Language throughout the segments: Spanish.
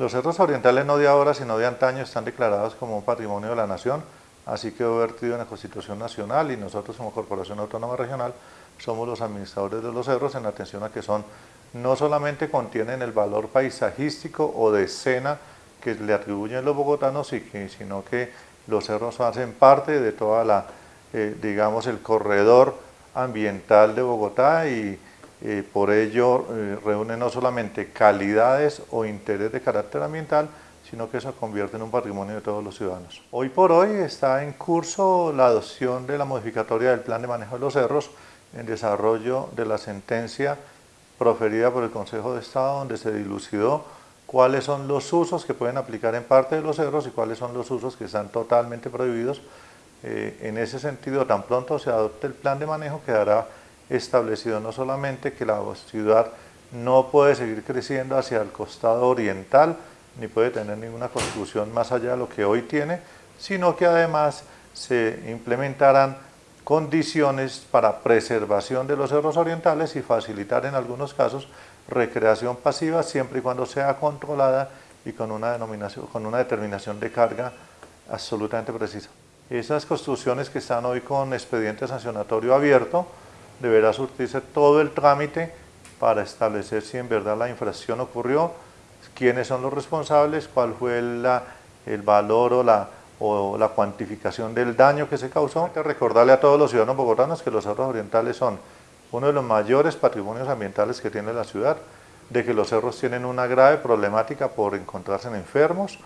Los cerros orientales no de ahora, sino de antaño, están declarados como un patrimonio de la nación, así quedó vertido en la Constitución Nacional y nosotros como Corporación Autónoma Regional somos los administradores de los cerros en atención a que son, no solamente contienen el valor paisajístico o de escena que le atribuyen los bogotanos, sino que los cerros hacen parte de toda la, eh, digamos, el corredor ambiental de Bogotá y por ello eh, reúne no solamente calidades o interés de carácter ambiental, sino que se convierte en un patrimonio de todos los ciudadanos. Hoy por hoy está en curso la adopción de la modificatoria del Plan de Manejo de los Cerros en desarrollo de la sentencia proferida por el Consejo de Estado donde se dilucidó cuáles son los usos que pueden aplicar en parte de los cerros y cuáles son los usos que están totalmente prohibidos. Eh, en ese sentido, tan pronto se adopte el plan de manejo, quedará establecido no solamente que la ciudad no puede seguir creciendo hacia el costado oriental, ni puede tener ninguna construcción más allá de lo que hoy tiene, sino que además se implementarán condiciones para preservación de los cerros orientales y facilitar en algunos casos recreación pasiva siempre y cuando sea controlada y con una, denominación, con una determinación de carga absolutamente precisa. Esas construcciones que están hoy con expediente sancionatorio abierto, deberá surtirse todo el trámite para establecer si en verdad la infracción ocurrió, quiénes son los responsables, cuál fue el valor o la, o la cuantificación del daño que se causó. Hay que recordarle a todos los ciudadanos bogotanos que los cerros orientales son uno de los mayores patrimonios ambientales que tiene la ciudad, de que los cerros tienen una grave problemática por encontrarse en enfermos,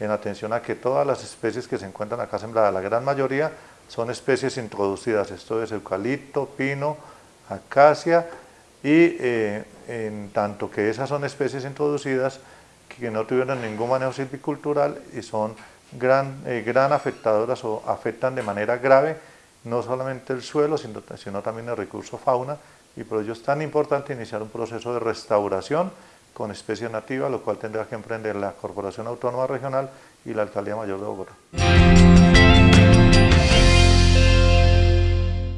en atención a que todas las especies que se encuentran acá sembradas, la gran mayoría son especies introducidas, esto es eucalipto, pino, acacia, y eh, en tanto que esas son especies introducidas que no tuvieron ningún manejo silvicultural y son gran, eh, gran afectadoras o afectan de manera grave no solamente el suelo, sino, también el recurso fauna, y por ello es tan importante iniciar un proceso de restauración con especies nativas, lo cual tendrá que emprender la Corporación Autónoma Regional y la Alcaldía Mayor de Bogotá.